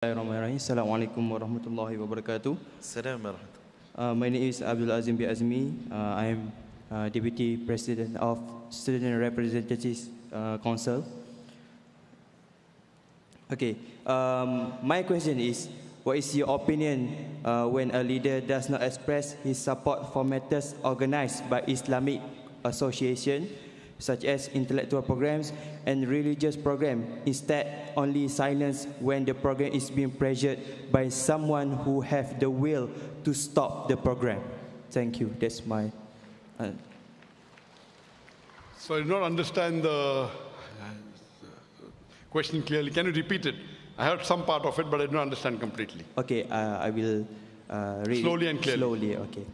Bismillahirrahmanirrahim. Assalamualaikum warahmatullahi wabarakatuh. Assalamualaikum warahmatullahi wabarakatuh. my name is Abdul Azim B. Azmi. Uh, I am uh, Deputy President of Student Representatives uh, Council. Okay. Um, my question is, what is your opinion uh, when a leader does not express his support for matters organized by Islamic association such as intellectual programs and religious programs, instead only silence when the program is being pressured by someone who have the will to stop the program? Thank you. That's my. Uh, So I did not understand the question clearly. Can you repeat it? I heard some part of it, but I did not understand completely. Okay, uh, I will uh, read Slowly and clearly. Slowly, okay.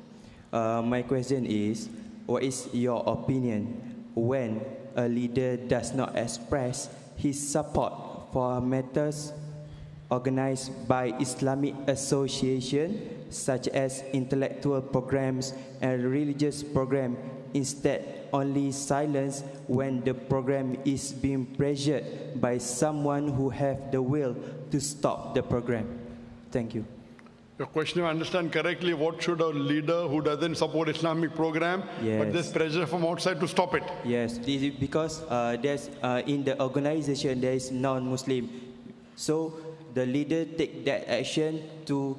Uh, my question is, what is your opinion when a leader does not express his support for matters organized by Islamic association such as intellectual programs and religious program instead only silence when the program is being pressured by someone who have the will to stop the program. Thank you Your question, if I understand correctly, what should a leader who doesn't support Islamic program, but there's pressure from outside to stop it? Yes, because uh, there's uh, in the organization there is non-Muslim, so the leader take that action to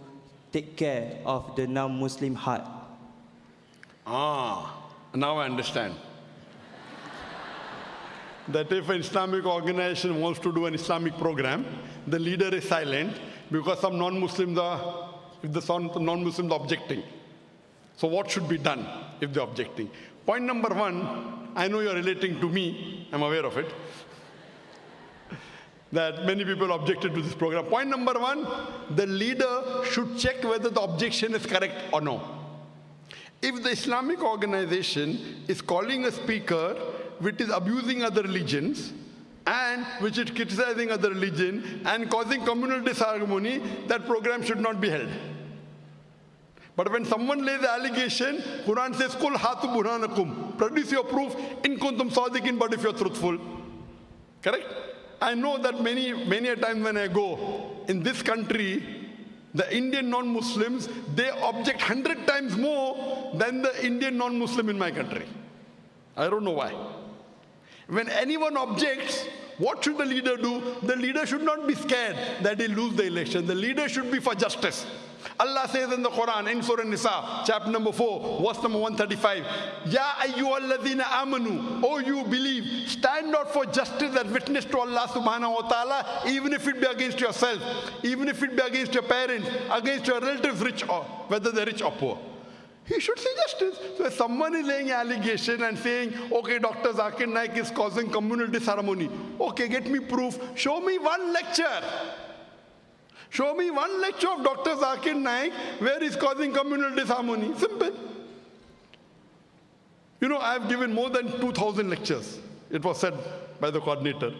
take care of the non-Muslim heart. Ah, now I understand. that if an Islamic organization wants to do an Islamic program, the leader is silent because some non-Muslims are, if the non-Muslims are objecting. So what should be done if they're objecting? Point number one, I know you're relating to me, I'm aware of it, that many people objected to this program. Point number one, the leader should check whether the objection is correct or no. If the Islamic organization is calling a speaker which is abusing other religions and which is criticizing other religion and causing communal disharmony, that program should not be held. But when someone lays the allegation, Quran says, Kul hatu burhanakum. Produce your proof in kuntum sadiqin, but if you're truthful. Correct? I know that many, many a time when I go in this country, the Indian non-Muslims, they object hundred times more than the Indian non-Muslim in my country. I don't know why. When anyone objects, what should the leader do? The leader should not be scared that he lose the election. The leader should be for justice. Allah says in the Quran, in Surah Nisa, chapter number 4, verse number 135, Ya amanu, O you believe, stand out for justice and witness to Allah subhanahu wa ta'ala, even if it be against yourself, even if it be against your parents, against your relatives, rich or, whether they're rich or poor. He should see justice. So if someone is laying allegation and saying, okay, Dr. Zakir Naik is causing communal disharmony. Okay, get me proof. Show me one lecture. Show me one lecture of Dr. Zakir Naik where he's causing communal disharmony. Simple. You know, I've given more than 2,000 lectures. It was said by the coordinator.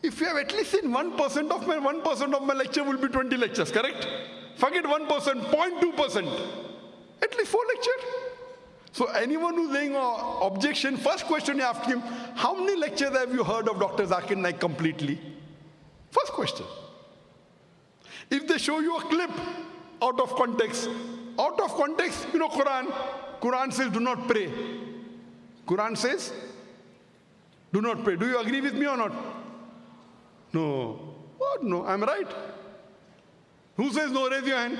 If you have at least seen 1% of my 1% of my lecture will be 20 lectures, correct? Forget 1%, 0.2%. At least four lectures. So anyone who's saying uh, objection, first question you ask him, how many lectures have you heard of Dr. Zakir Naik completely? First question. If they show you a clip out of context, out of context, you know Quran, Quran says do not pray. Quran says do not pray. Do you agree with me or not? No. What? No, I'm right. Who says no? Raise your hand.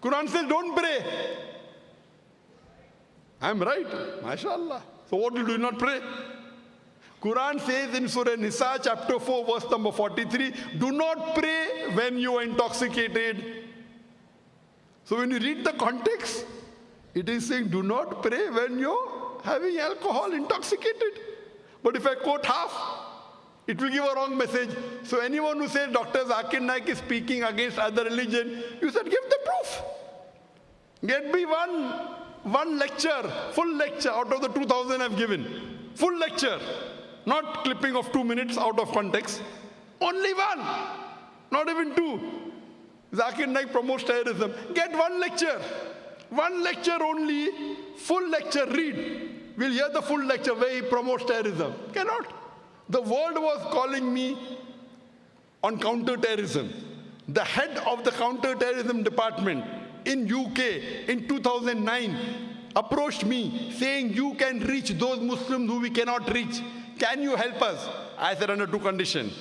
Quran says don't pray. I'm right. MashaAllah. So what do you do not pray? Quran says in Surah Nisa chapter 4 verse number 43, do not pray when you are intoxicated. So when you read the context, it is saying do not pray when you're having alcohol intoxicated. But if I quote half, it will give a wrong message. So anyone who says Dr. Zakir Naik is speaking against other religion, you said give the proof. Get me one, one lecture, full lecture out of the 2000 I've given. Full lecture. Not clipping of two minutes out of context. Only one. Not even two. Zakir Naik promotes terrorism. Get one lecture. One lecture only, full lecture, read. We'll hear the full lecture where he promotes terrorism. Cannot. The world was calling me on counter-terrorism. the head of the counter-terrorism department in UK in 2009 approached me saying, you can reach those Muslims who we cannot reach. Can you help us? I said, under two conditions.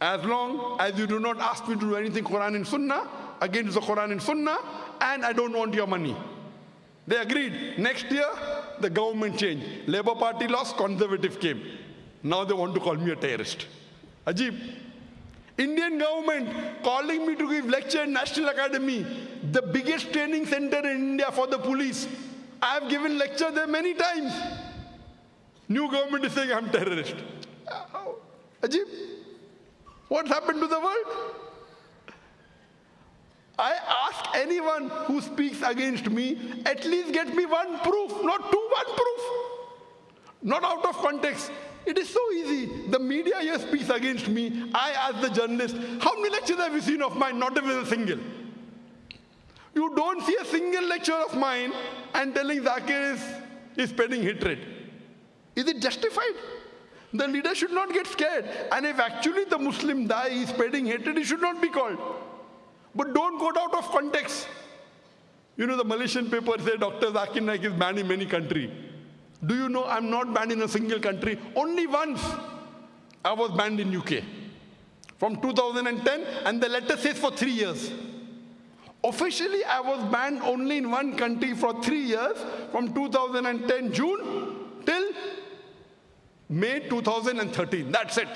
As long as you do not ask me to do anything Quran and Sunnah, against the Quran and Sunnah, and I don't want your money. They agreed. Next year, the government changed. Labour Party lost, Conservative came. Now they want to call me a terrorist. Ajib. Indian government calling me to give lecture in National Academy, the biggest training center in India for the police. I have given lecture there many times. New government is saying I'm terrorist. Uh, Ajib. What's happened to the world? I ask anyone who speaks against me, at least get me one proof, not two, one proof. Not out of context. It is so easy. The media here speaks against me. I ask the journalist, how many lectures have you seen of mine? Not even a single. You don't see a single lecture of mine and telling Zakir is, is spreading hatred. Is it justified? The leader should not get scared. And if actually the Muslim da'i is spreading hatred, he should not be called. But don't go out of context. You know, the Malaysian paper say Dr. Zakir Naik is banned in many countries. Do you know I'm not banned in a single country? Only once I was banned in UK from 2010 and the letter says for three years. Officially, I was banned only in one country for three years from 2010 June till May 2013. That's it.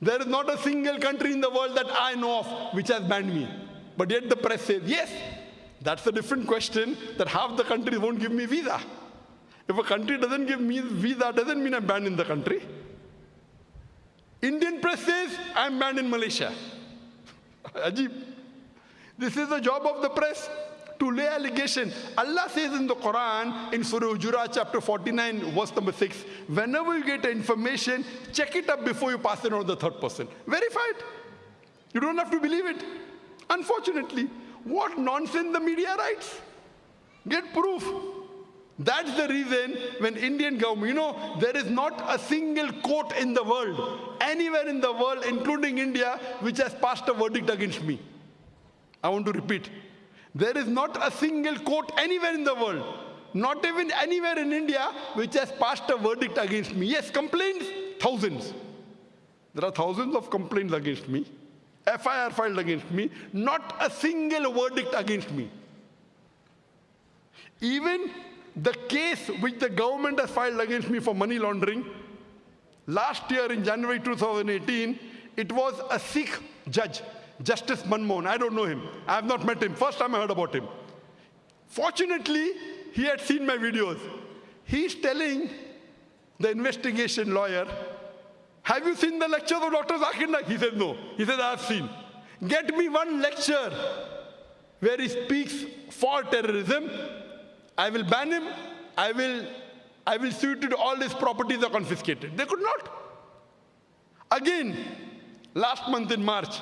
There is not a single country in the world that I know of which has banned me. But yet the press says, yes, that's a different question that half the countries won't give me visa. If a country doesn't give me visa, doesn't mean I'm banned in the country. Indian press says, I'm banned in Malaysia. Ajib. This is the job of the press to lay allegation. Allah says in the Quran, in Surah Hujurat chapter 49, verse number 6, whenever you get information, check it up before you pass it on to the third person. Verify it. You don't have to believe it. Unfortunately, what nonsense the media writes. Get proof. That's the reason when Indian government, you know, there is not a single court in the world, anywhere in the world, including India, which has passed a verdict against me. I want to repeat. There is not a single court anywhere in the world, not even anywhere in India, which has passed a verdict against me. Yes, complaints, thousands. There are thousands of complaints against me. FIR filed against me, not a single verdict against me. Even the case which the government has filed against me for money laundering, last year in January 2018, it was a Sikh judge, Justice Manmohan. I don't know him. I have not met him. First time I heard about him. Fortunately, he had seen my videos. He's telling the investigation lawyer have you seen the lectures of Dr. Zakir Naik? He said, no. He said, I have seen. Get me one lecture where he speaks for terrorism. I will ban him. I will, I will sue to all his properties are confiscated. They could not. Again, last month in March,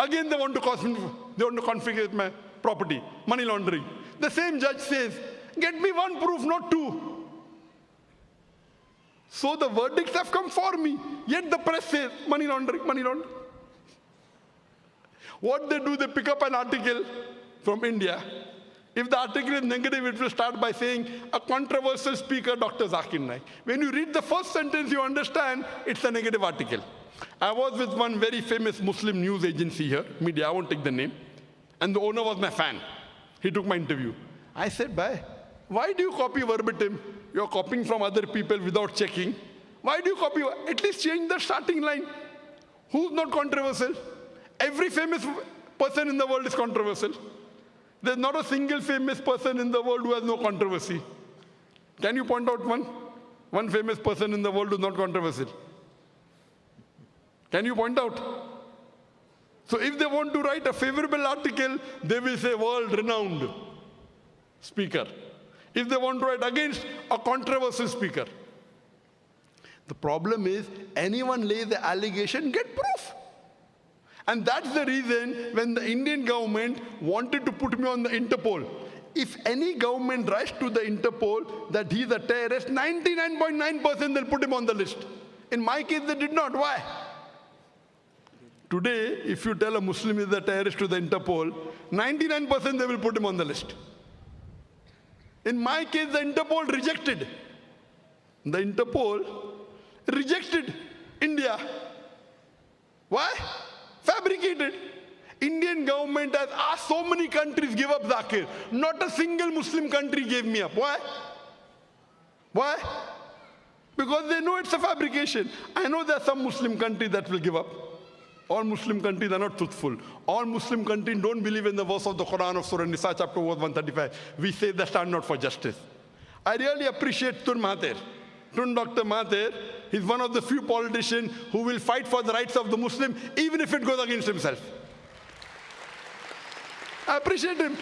again they want to cause me, they want to confiscate my property, money laundering. The same judge says, get me one proof, not two. So the verdicts have come for me. Yet the press says money laundering, money laundering. What they do, they pick up an article from India. If the article is negative, it will start by saying a controversial speaker, Dr. Zakir Naik. When you read the first sentence, you understand it's a negative article. I was with one very famous Muslim news agency here, media, I won't take the name, and the owner was my fan. He took my interview. I said, bye. Why do you copy verbatim? You're copying from other people without checking. Why do you copy? At least change the starting line. Who's not controversial? Every famous person in the world is controversial. There's not a single famous person in the world who has no controversy. Can you point out one? One famous person in the world who's not controversial? Can you point out? So if they want to write a favorable article, they will say world-renowned speaker if they want to write against a controversial speaker. The problem is anyone lays the allegation, get proof. And that's the reason when the Indian government wanted to put me on the Interpol. If any government writes to the Interpol that he's a terrorist, 99.9% they'll put him on the list. In my case, they did not. Why? Today, if you tell a Muslim is a terrorist to the Interpol, 99% they will put him on the list. In my case, the Interpol rejected. The Interpol rejected India. Why? Fabricated. Indian government has asked so many countries give up Zakir. Not a single Muslim country gave me up. Why? Why? Because they know it's a fabrication. I know there are some Muslim countries that will give up. All Muslim countries are not truthful. All Muslim countries don't believe in the verse of the Quran of Surah Nisa, chapter 135. We say they stand not for justice. I really appreciate Tun Mahathir. Tun Dr. Mahathir, he's one of the few politicians who will fight for the rights of the Muslim, even if it goes against himself. I appreciate him.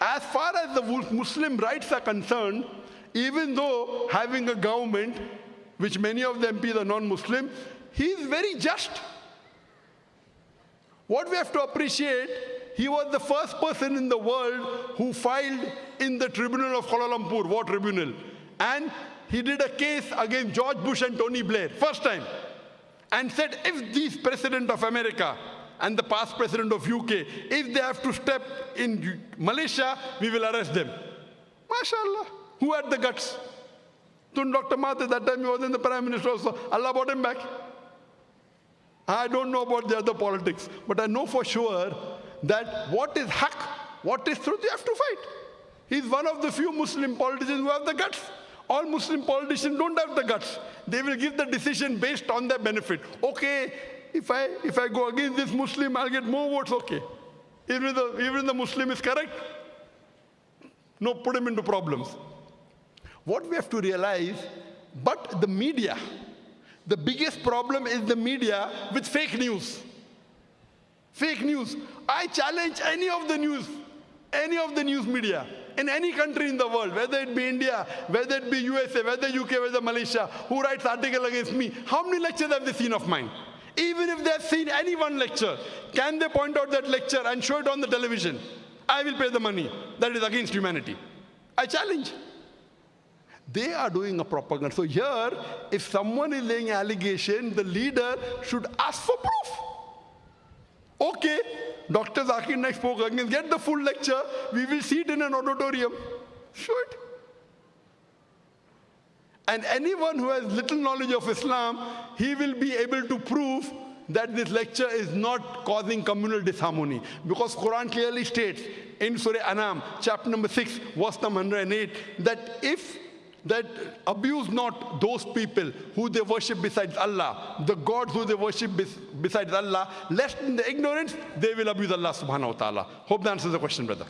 As far as the Muslim rights are concerned, even though having a government, which many of the MPs are non-Muslim, he is very just. What we have to appreciate, he was the first person in the world who filed in the tribunal of Kuala Lumpur, war tribunal. And he did a case against George Bush and Tony Blair, first time. And said, if these president of America and the past president of UK, if they have to step in Malaysia, we will arrest them. MashaAllah. Who had the guts? Dr. Mahathir, that time he was in the prime minister also. Allah brought him back. I don't know about the other politics, but I know for sure that what is haq, what is truth, you have to fight. He's one of the few Muslim politicians who have the guts. All Muslim politicians don't have the guts. They will give the decision based on their benefit. Okay, if I, if I go against this Muslim, I'll get more votes, okay. Even the, even the Muslim is correct, no, put him into problems. What we have to realize, but the media, the biggest problem is the media with fake news. Fake news. I challenge any of the news, any of the news media in any country in the world, whether it be India, whether it be USA, whether UK, whether Malaysia, who writes article against me, how many lectures have they seen of mine? Even if they've seen any one lecture, can they point out that lecture and show it on the television? I will pay the money. That is against humanity. I challenge. They are doing a propaganda. So here, if someone is laying allegation, the leader should ask for proof. Okay, Dr. Zakir Naik spoke against, get the full lecture. We will see it in an auditorium. Show it. And anyone who has little knowledge of Islam, he will be able to prove that this lecture is not causing communal disharmony. Because Quran clearly states in Surah Anam, chapter number 6, verse number 108, that if that abuse not those people who they worship besides Allah, the gods who they worship besides Allah, lest in the ignorance, they will abuse Allah subhanahu wa ta'ala. Hope that answers the question, brother.